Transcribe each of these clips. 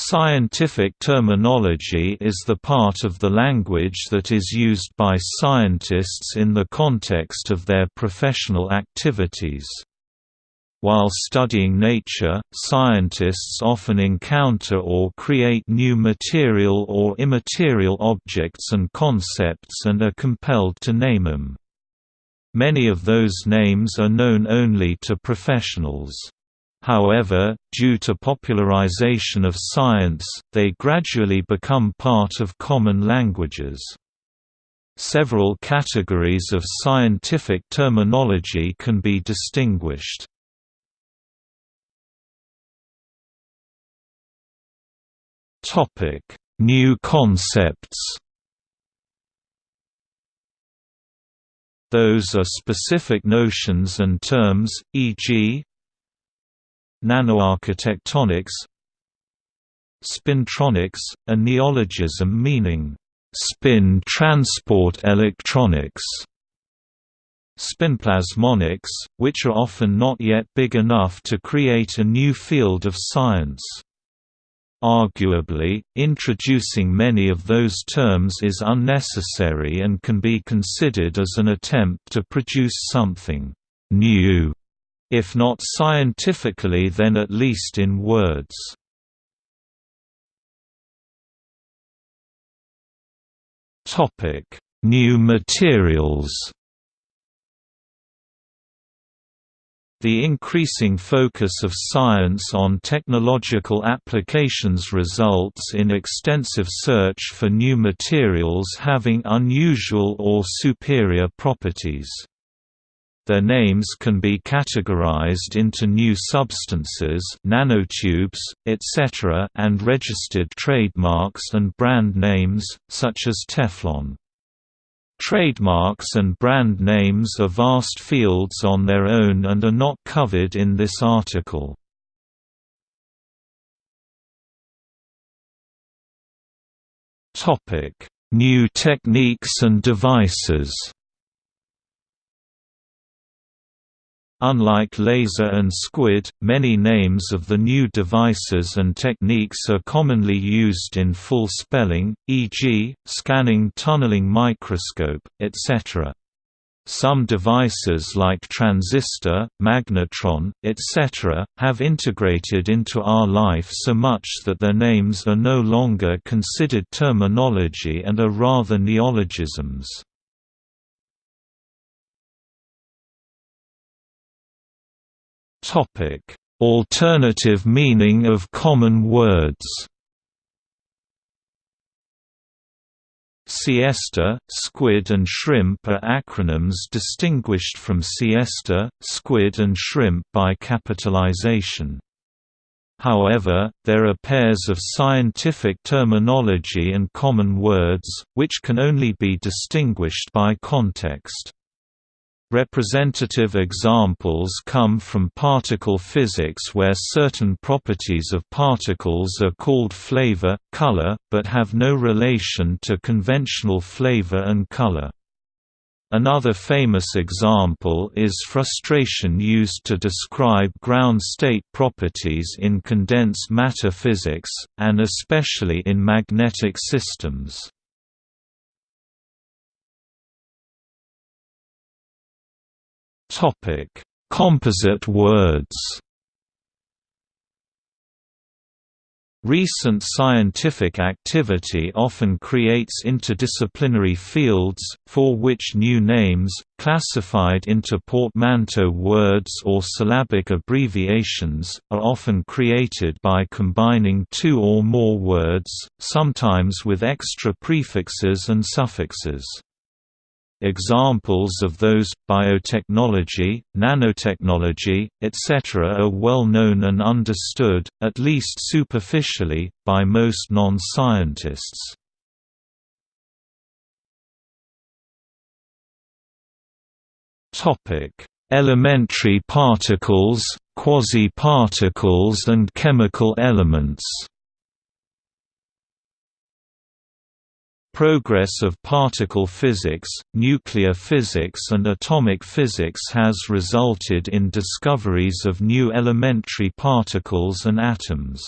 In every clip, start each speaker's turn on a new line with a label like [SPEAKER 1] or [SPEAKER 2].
[SPEAKER 1] Scientific terminology is the part of the language that is used by scientists in the context of their professional activities. While studying nature, scientists often encounter or create new material or immaterial objects and concepts and are compelled to name them. Many of those names are known only to professionals. However, due to popularization of science, they gradually become part of common languages. Several categories of scientific terminology can be distinguished. New concepts Those are specific notions and terms, e.g., Nanoarchitectonics Spintronics, a neologism meaning, "...spin transport electronics", spinplasmonics, which are often not yet big enough to create a new field of science. Arguably, introducing many of those terms is unnecessary and can be considered as an attempt to produce something new if not scientifically then at least in words. New materials The increasing focus of science on technological applications results in extensive search for new materials having unusual or superior properties. Their names can be categorized into new substances nanotubes, etc. and registered trademarks and brand names, such as Teflon. Trademarks and brand names are vast fields on their own and are not covered in this article. New techniques and devices Unlike laser and squid, many names of the new devices and techniques are commonly used in full spelling, e.g., scanning tunneling microscope, etc. Some devices like transistor, magnetron, etc., have integrated into our life so much that their names are no longer considered terminology and are rather neologisms. Alternative meaning of common words. Siesta, squid and shrimp are acronyms distinguished from siesta, squid and shrimp by capitalization. However, there are pairs of scientific terminology and common words, which can only be distinguished by context. Representative examples come from particle physics where certain properties of particles are called flavor, color, but have no relation to conventional flavor and color. Another famous example is frustration used to describe ground state properties in condensed matter physics, and especially in magnetic systems. Topic: Composite words. Recent scientific activity often creates interdisciplinary fields, for which new names, classified into portmanteau words or syllabic abbreviations, are often created by combining two or more words, sometimes with extra prefixes and suffixes. Examples of those, biotechnology, nanotechnology, etc. are well known and understood, at least superficially, by most non-scientists. Elementary particles, quasi-particles and chemical elements Progress of particle physics, nuclear physics and atomic physics has resulted in discoveries of new elementary particles and atoms.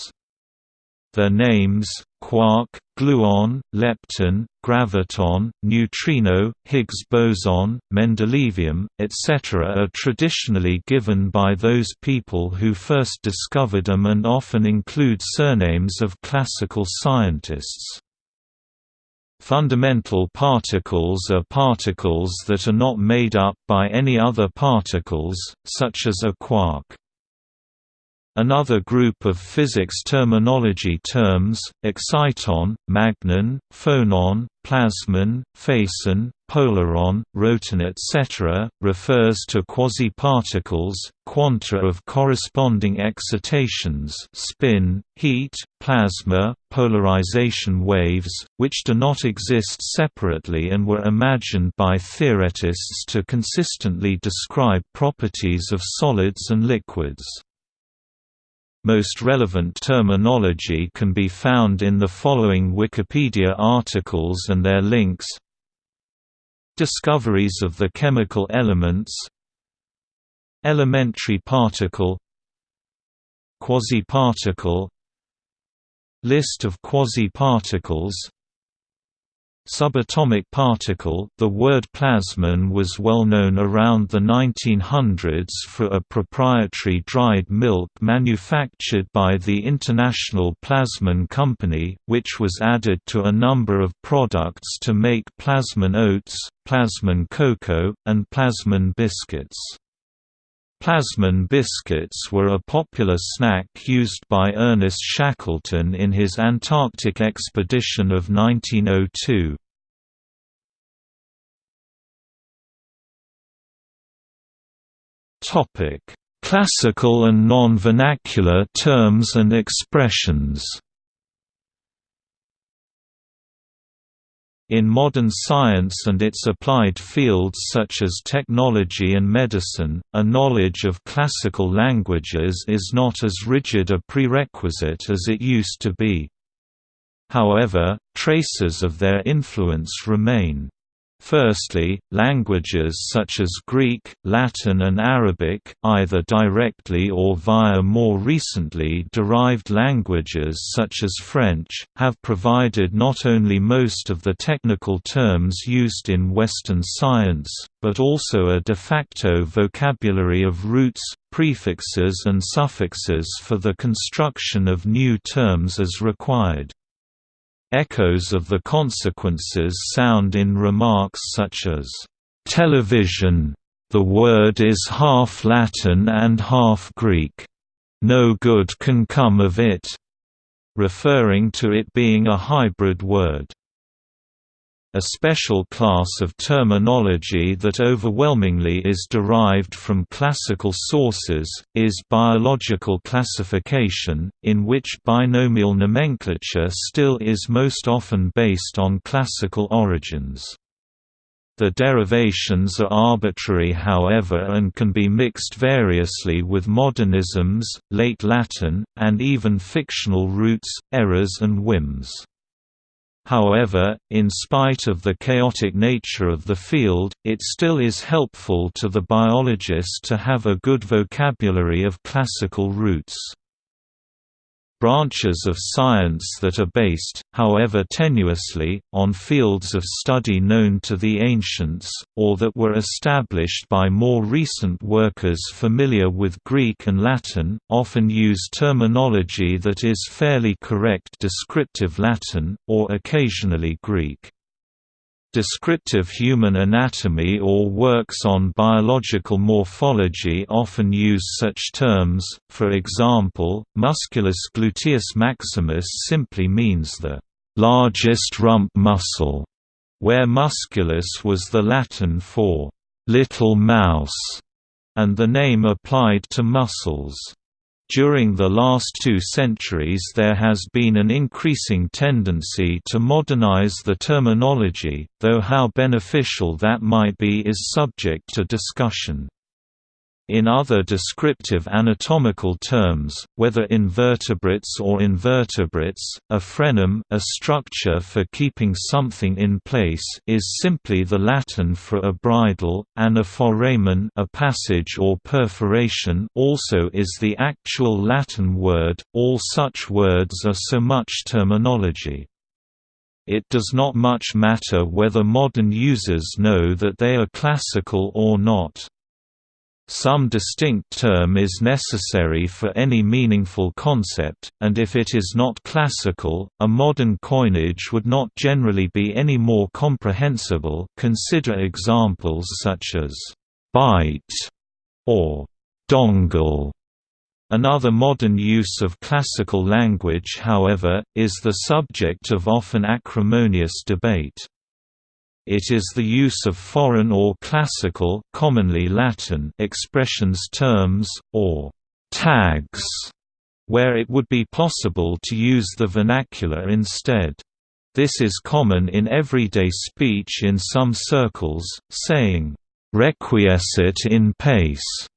[SPEAKER 1] Their names, quark, gluon, lepton, graviton, neutrino, Higgs boson, mendelevium, etc. are traditionally given by those people who first discovered them and often include surnames of classical scientists. Fundamental particles are particles that are not made up by any other particles, such as a quark. Another group of physics terminology terms, exciton, magnon, phonon, plasmon, phason, polaron, roton etc., refers to quasi-particles, quanta of corresponding excitations spin, heat, plasma, polarization waves, which do not exist separately and were imagined by theoretists to consistently describe properties of solids and liquids. Most relevant terminology can be found in the following Wikipedia articles and their links. Discoveries of the chemical elements. Elementary particle. Quasi-particle. List of quasi-particles Subatomic particle The word plasmon was well known around the 1900s for a proprietary dried milk manufactured by the International Plasmon Company, which was added to a number of products to make plasmon oats, plasmon cocoa, and plasmon biscuits. Plasmon biscuits were a popular snack used by Ernest Shackleton in his Antarctic expedition of 1902. Classical and non-vernacular terms and expressions In modern science and its applied fields such as technology and medicine, a knowledge of classical languages is not as rigid a prerequisite as it used to be. However, traces of their influence remain. Firstly, languages such as Greek, Latin and Arabic, either directly or via more recently derived languages such as French, have provided not only most of the technical terms used in Western science, but also a de facto vocabulary of roots, prefixes and suffixes for the construction of new terms as required. Echoes of the consequences sound in remarks such as, "...television. The word is half Latin and half Greek. No good can come of it," referring to it being a hybrid word. A special class of terminology that overwhelmingly is derived from classical sources, is biological classification, in which binomial nomenclature still is most often based on classical origins. The derivations are arbitrary however and can be mixed variously with modernisms, late Latin, and even fictional roots, errors and whims. However, in spite of the chaotic nature of the field, it still is helpful to the biologist to have a good vocabulary of classical roots branches of science that are based, however tenuously, on fields of study known to the ancients, or that were established by more recent workers familiar with Greek and Latin, often use terminology that is fairly correct descriptive Latin, or occasionally Greek. Descriptive human anatomy or works on biological morphology often use such terms, for example, musculus gluteus maximus simply means the largest rump muscle, where musculus was the Latin for little mouse, and the name applied to muscles. During the last two centuries there has been an increasing tendency to modernize the terminology, though how beneficial that might be is subject to discussion. In other descriptive anatomical terms, whether invertebrates or invertebrates, a frenum a structure for keeping something in place is simply the Latin for a bridle, and a foramen a passage or perforation also is the actual Latin word, all such words are so much terminology. It does not much matter whether modern users know that they are classical or not. Some distinct term is necessary for any meaningful concept, and if it is not classical, a modern coinage would not generally be any more comprehensible consider examples such as «byte» or «dongle». Another modern use of classical language however, is the subject of often acrimonious debate. It is the use of foreign or classical commonly Latin expressions terms, or «tags», where it would be possible to use the vernacular instead. This is common in everyday speech in some circles, saying, "'requiescit in pace»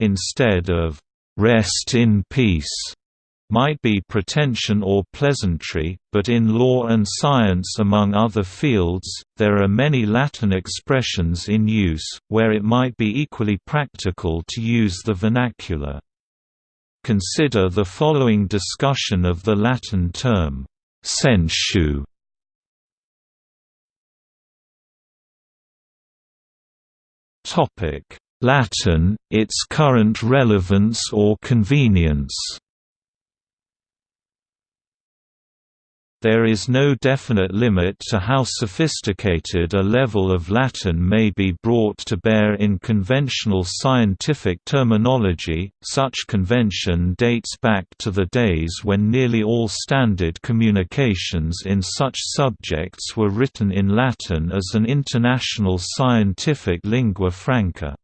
[SPEAKER 1] instead of «rest in peace» might be pretension or pleasantry, but in law and science among other fields, there are many Latin expressions in use, where it might be equally practical to use the vernacular. Consider the following discussion of the Latin term, sensu. Latin, its current relevance or convenience There is no definite limit to how sophisticated a level of Latin may be brought to bear in conventional scientific terminology, such convention dates back to the days when nearly all standard communications in such subjects were written in Latin as an international scientific lingua franca.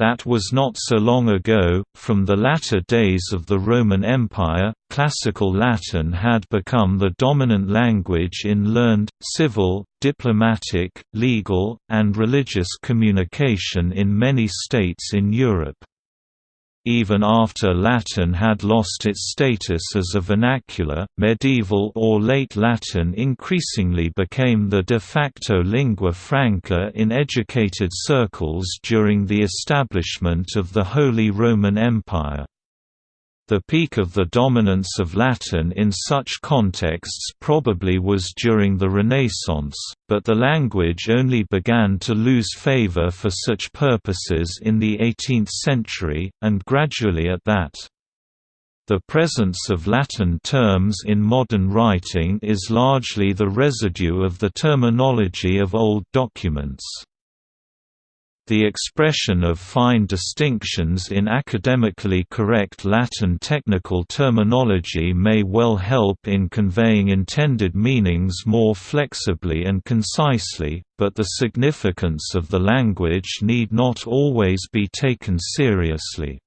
[SPEAKER 1] That was not so long ago, from the latter days of the Roman Empire, Classical Latin had become the dominant language in learned, civil, diplomatic, legal, and religious communication in many states in Europe. Even after Latin had lost its status as a vernacular, medieval or late Latin increasingly became the de facto lingua franca in educated circles during the establishment of the Holy Roman Empire. The peak of the dominance of Latin in such contexts probably was during the Renaissance, but the language only began to lose favor for such purposes in the 18th century, and gradually at that. The presence of Latin terms in modern writing is largely the residue of the terminology of old documents. The expression of fine distinctions in academically correct Latin technical terminology may well help in conveying intended meanings more flexibly and concisely, but the significance of the language need not always be taken seriously.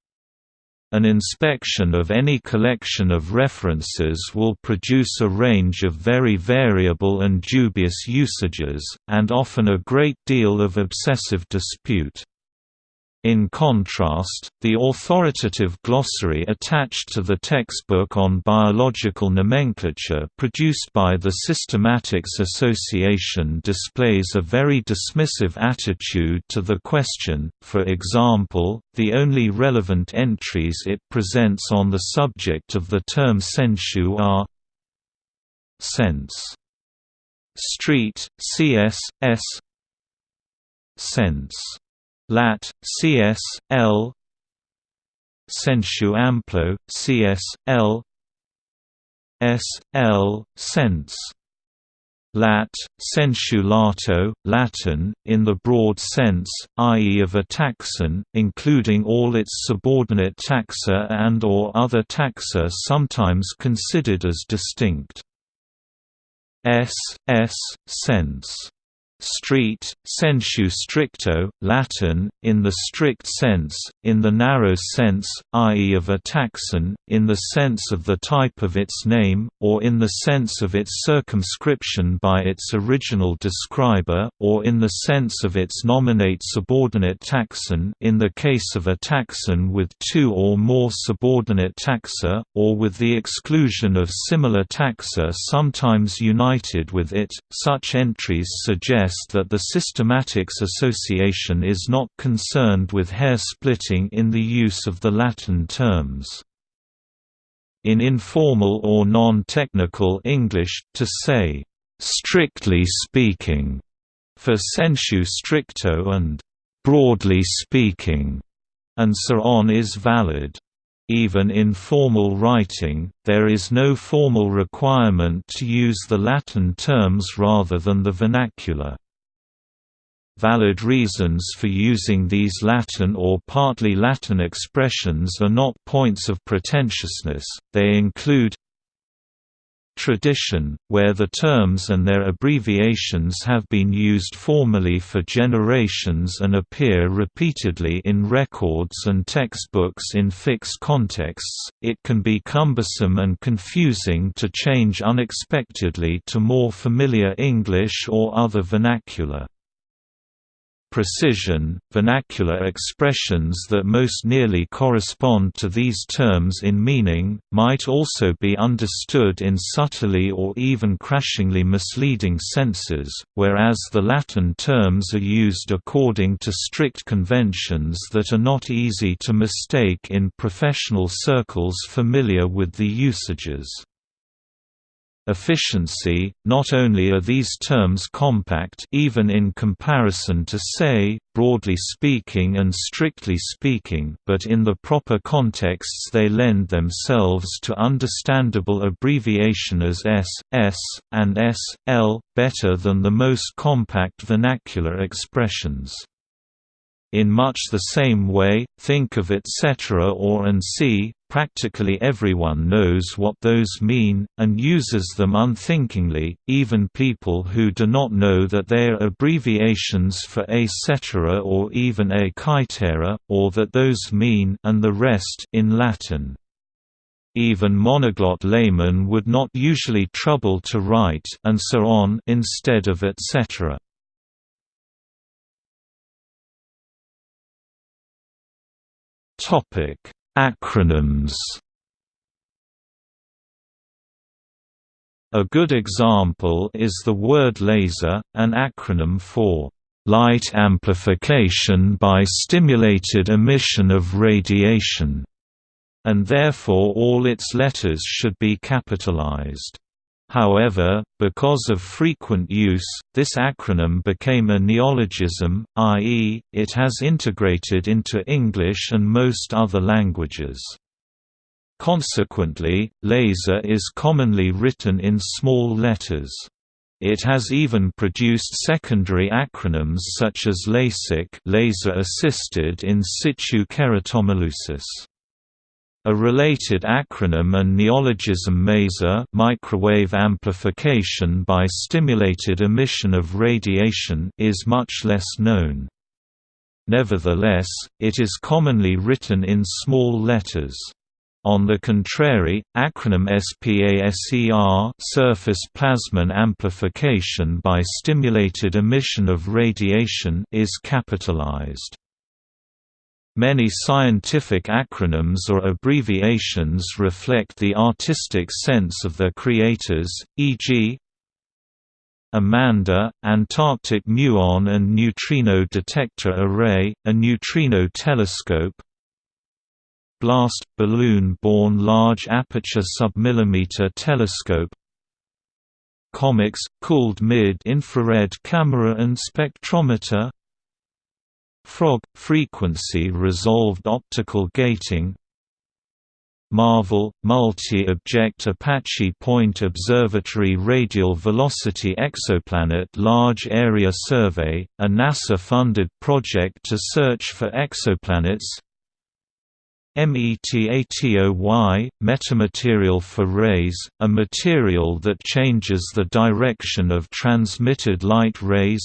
[SPEAKER 1] An inspection of any collection of references will produce a range of very variable and dubious usages, and often a great deal of obsessive dispute. In contrast, the authoritative glossary attached to the textbook on biological nomenclature produced by the Systematics Association displays a very dismissive attitude to the question, for example, the only relevant entries it presents on the subject of the term sensu are sense. Street, C.S. S. Sense Lat. Cs. L. Sensu amplo, Cs. L. S. L. Sense. Lat. Sensu lato, Latin, in the broad sense, i.e. of a taxon, including all its subordinate taxa and or other taxa sometimes considered as distinct. S. S. Sense street, sensu stricto, Latin, in the strict sense, in the narrow sense, i.e. of a taxon, in the sense of the type of its name, or in the sense of its circumscription by its original describer, or in the sense of its nominate subordinate taxon in the case of a taxon with two or more subordinate taxa, or with the exclusion of similar taxa sometimes united with it. Such entries suggest that the systematics association is not concerned with hair-splitting in the use of the Latin terms. In informal or non-technical English, to say, "'strictly speaking' for sensu stricto and "'broadly speaking' and so on is valid. Even in formal writing, there is no formal requirement to use the Latin terms rather than the vernacular. Valid reasons for using these Latin or partly Latin expressions are not points of pretentiousness, they include tradition, where the terms and their abbreviations have been used formally for generations and appear repeatedly in records and textbooks in fixed contexts, it can be cumbersome and confusing to change unexpectedly to more familiar English or other vernacular precision, vernacular expressions that most nearly correspond to these terms in meaning, might also be understood in subtly or even crashingly misleading senses, whereas the Latin terms are used according to strict conventions that are not easy to mistake in professional circles familiar with the usages. Efficiency – Not only are these terms compact even in comparison to say, broadly speaking and strictly speaking but in the proper contexts they lend themselves to understandable abbreviation as S, S, and S, L, better than the most compact vernacular expressions. In much the same way, think of etc. or and see, practically everyone knows what those mean, and uses them unthinkingly, even people who do not know that they are abbreviations for cetera or even a caetera, or that those mean and the rest in Latin. Even monoglot laymen would not usually trouble to write and so on instead of etc. Topic: Acronyms. A good example is the word laser, an acronym for light amplification by stimulated emission of radiation, and therefore all its letters should be capitalized. However, because of frequent use, this acronym became a neologism, i.e., it has integrated into English and most other languages. Consequently, laser is commonly written in small letters. It has even produced secondary acronyms such as LASIK laser-assisted in situ keratomileusis. A related acronym and neologism MASER microwave amplification by stimulated emission of radiation is much less known. Nevertheless, it is commonly written in small letters. On the contrary, acronym SPASER surface plasmon amplification by stimulated emission of radiation is capitalized. Many scientific acronyms or abbreviations reflect the artistic sense of their creators, e.g. AMANDA, Antarctic Muon and Neutrino Detector Array, a neutrino telescope Blast – balloon-borne large aperture submillimeter telescope Comics – cooled mid-infrared camera and spectrometer Frog – frequency-resolved optical gating. MARVEL – Multi-Object Apache Point Observatory Radial Velocity Exoplanet Large Area Survey, a NASA-funded project to search for exoplanets. METATOY – metamaterial for rays, a material that changes the direction of transmitted light rays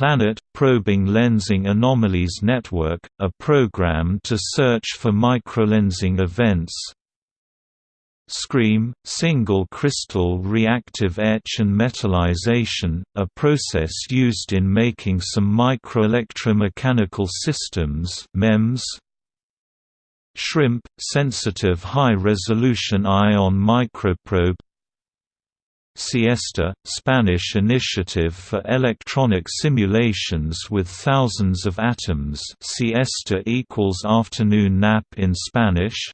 [SPEAKER 1] Planet – Probing Lensing Anomalies Network, a program to search for microlensing events SCREAM, single crystal reactive etch and metallization, a process used in making some microelectromechanical systems MEMS. SHRIMP, sensitive high-resolution ion microprobe Siesta, Spanish initiative for electronic simulations with thousands of atoms siesta equals afternoon nap in Spanish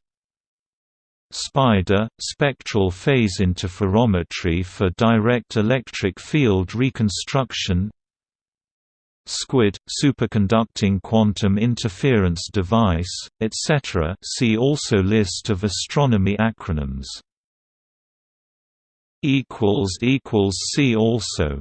[SPEAKER 1] SPIDER, spectral phase interferometry for direct electric field reconstruction SQUID, superconducting quantum interference device, etc. See also List of astronomy acronyms. See also